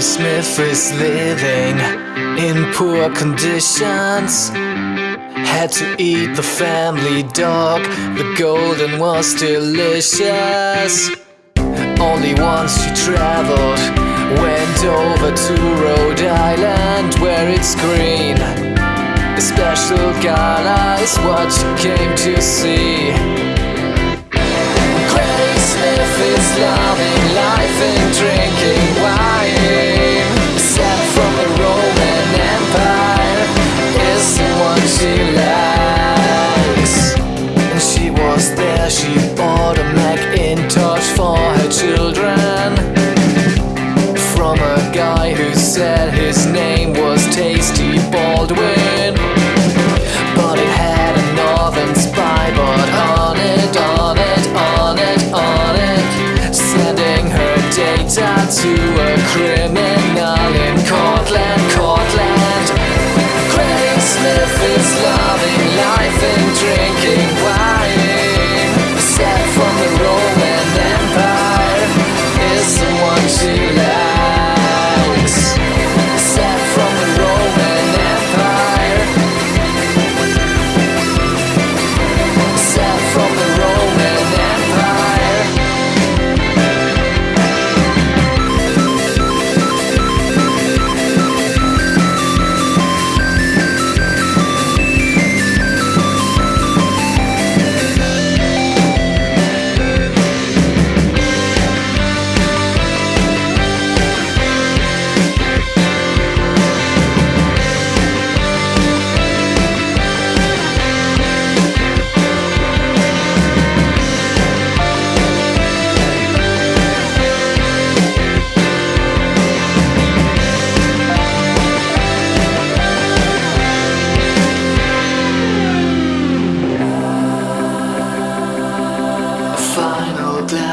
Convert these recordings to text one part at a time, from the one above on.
Smith is living in poor conditions. Had to eat the family dog, the golden was delicious. Only once she traveled, went over to Rhode Island where it's green. A special gala is what she came to see. Granny Smith is loving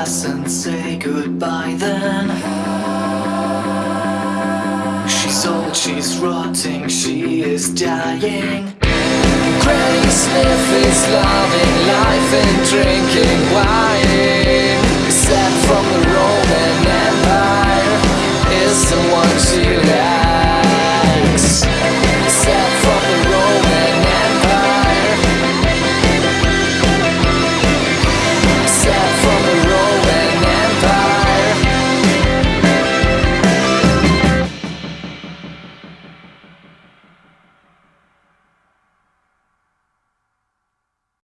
glass and say goodbye then. She's old, she's rotting, she is dying. Granny Smith is loving life and drinking wine.